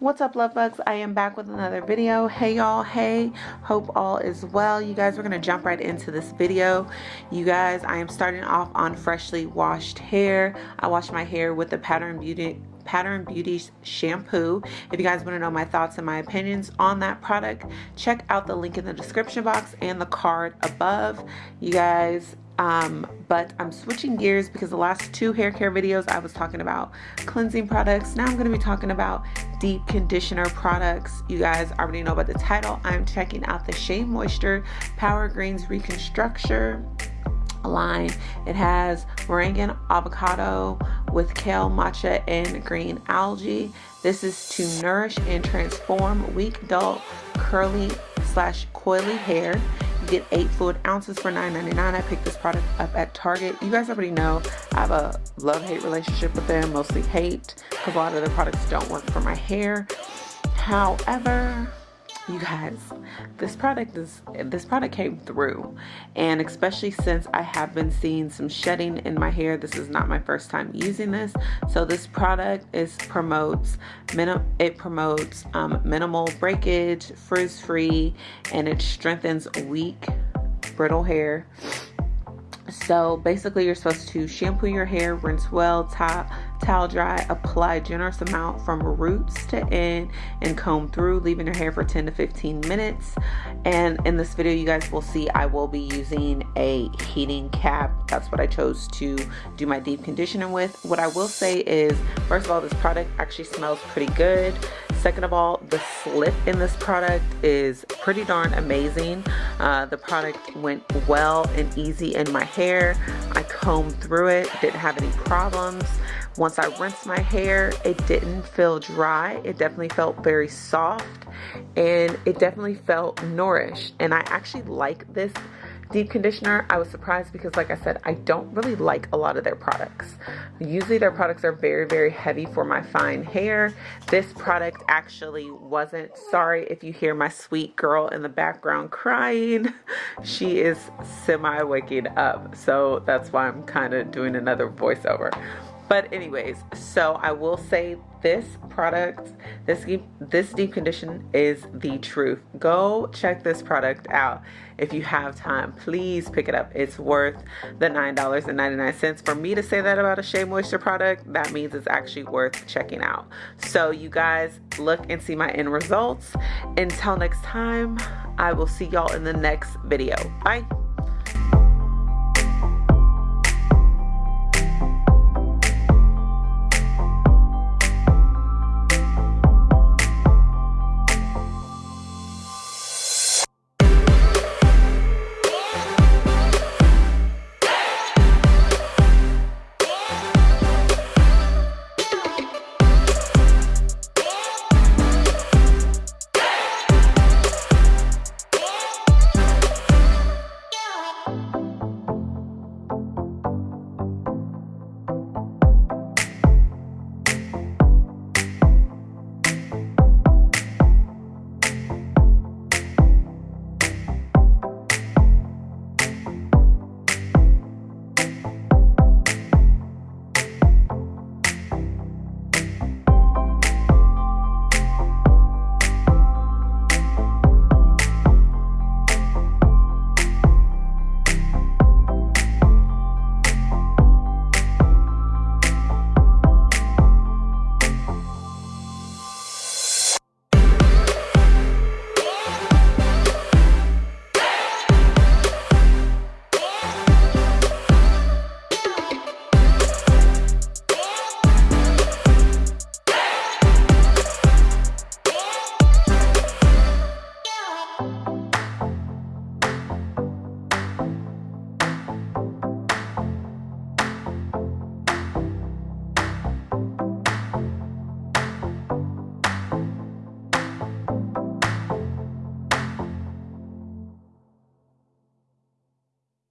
What's up love bugs? I am back with another video. Hey y'all, hey, hope all is well. You guys, we're gonna jump right into this video. You guys, I am starting off on freshly washed hair. I wash my hair with the Pattern Beauty Pattern Beauty shampoo. If you guys want to know my thoughts and my opinions on that product, check out the link in the description box and the card above. You guys, um, but I'm switching gears because the last two hair care videos I was talking about cleansing products. Now I'm going to be talking about deep conditioner products. You guys already know about the title. I'm checking out the Shea Moisture Power Greens Reconstructure line. It has moringa avocado with kale, matcha, and green algae. This is to nourish and transform weak, dull, curly slash coily hair get eight fluid ounces for $9.99. I picked this product up at Target. You guys already know I have a love-hate relationship with them, mostly hate, because a lot of the products don't work for my hair. However, you guys this product is this product came through and especially since I have been seeing some shedding in my hair this is not my first time using this. So this product is promotes it promotes um, minimal breakage frizz free and it strengthens weak brittle hair so basically you're supposed to shampoo your hair rinse well top Towel dry, apply generous amount from roots to end and comb through, leaving your hair for 10 to 15 minutes. And in this video, you guys will see I will be using a heating cap. That's what I chose to do my deep conditioning with. What I will say is, first of all, this product actually smells pretty good. Second of all, the slip in this product is pretty darn amazing. Uh, the product went well and easy in my hair. I combed through it, didn't have any problems. Once I rinsed my hair, it didn't feel dry. It definitely felt very soft and it definitely felt nourished. And I actually like this deep conditioner. I was surprised because like I said, I don't really like a lot of their products. Usually their products are very, very heavy for my fine hair. This product actually wasn't. Sorry if you hear my sweet girl in the background crying. She is semi waking up. So that's why I'm kind of doing another voiceover but anyways so i will say this product this deep, this deep condition is the truth. Go check this product out if you have time. Please pick it up. It's worth the nine dollars and 99 cents. For me to say that about a shea moisture product that means it's actually worth checking out. So you guys look and see my end results. Until next time i will see y'all in the next video. Bye